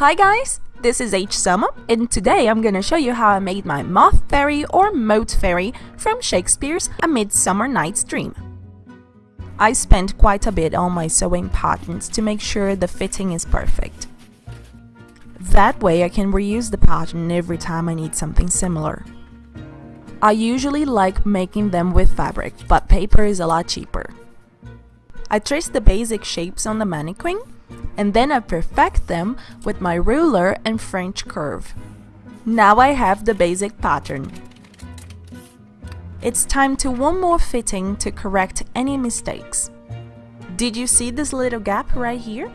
Hi guys, this is H Summer and today I'm gonna show you how I made my Moth Fairy or Mote Fairy from Shakespeare's A Midsummer Night's Dream. I spent quite a bit on my sewing patterns to make sure the fitting is perfect. That way I can reuse the pattern every time I need something similar. I usually like making them with fabric, but paper is a lot cheaper. I trace the basic shapes on the mannequin and then I perfect them with my ruler and French curve. Now I have the basic pattern. It's time to one more fitting to correct any mistakes. Did you see this little gap right here?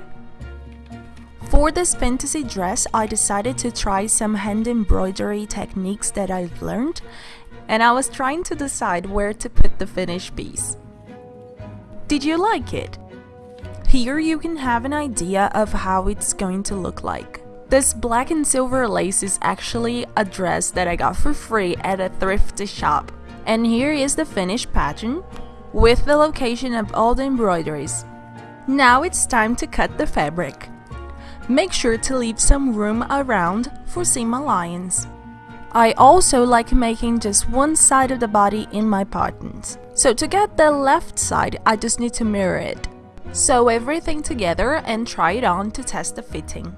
For this fantasy dress, I decided to try some hand embroidery techniques that I've learned, and I was trying to decide where to put the finished piece. Did you like it? Here you can have an idea of how it's going to look like. This black and silver lace is actually a dress that I got for free at a thrifty shop. And here is the finished pattern with the location of all the embroideries. Now it's time to cut the fabric. Make sure to leave some room around for seam allowance. I also like making just one side of the body in my patterns. So to get the left side, I just need to mirror it. Sew everything together and try it on to test the fitting.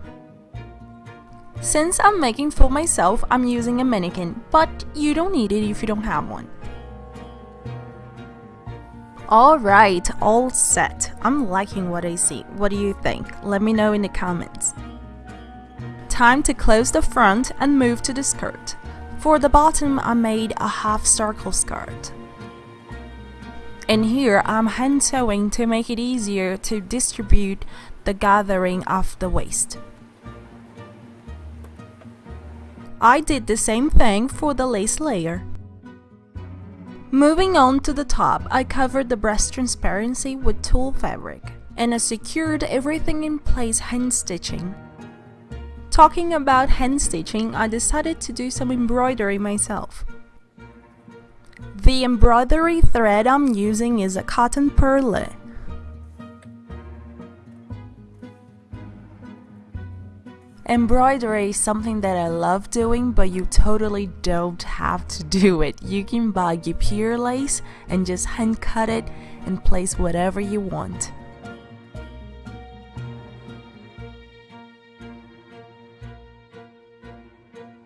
Since I'm making for myself, I'm using a mannequin, but you don't need it if you don't have one. Alright, all set. I'm liking what I see. What do you think? Let me know in the comments. Time to close the front and move to the skirt. For the bottom, I made a half circle skirt. And here I'm hand sewing to make it easier to distribute the gathering of the waist. I did the same thing for the lace layer. Moving on to the top, I covered the breast transparency with tulle fabric and I secured everything in place hand stitching. Talking about hand stitching, I decided to do some embroidery myself. The embroidery thread I'm using is a cotton perle Embroidery is something that I love doing, but you totally don't have to do it. You can buy guipure lace and just hand cut it and place whatever you want.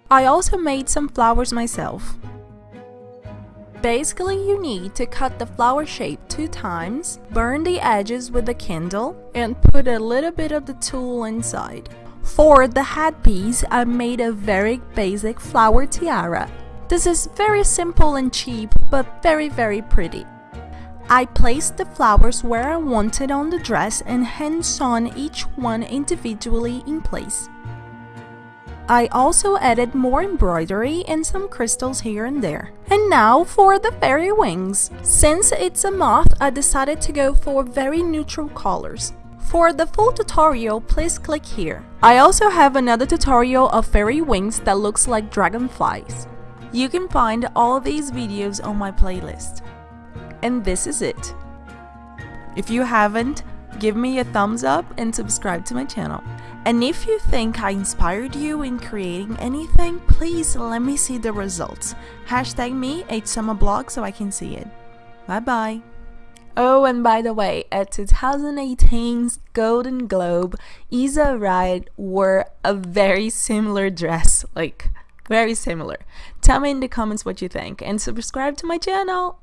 I also made some flowers myself. Basically, you need to cut the flower shape two times, burn the edges with a candle, and put a little bit of the tulle inside. For the headpiece, I made a very basic flower tiara. This is very simple and cheap, but very very pretty. I placed the flowers where I wanted on the dress and hand sewn each one individually in place. I also added more embroidery and some crystals here and there. And now for the fairy wings. Since it's a moth, I decided to go for very neutral colors. For the full tutorial, please click here. I also have another tutorial of fairy wings that looks like dragonflies. You can find all these videos on my playlist. And this is it. If you haven't, give me a thumbs up and subscribe to my channel. And if you think I inspired you in creating anything, please let me see the results. Hashtag me, at HSummerBlog so I can see it. Bye bye. Oh, and by the way, at 2018's Golden Globe, Issa Rae wore a very similar dress, like very similar. Tell me in the comments what you think and subscribe to my channel.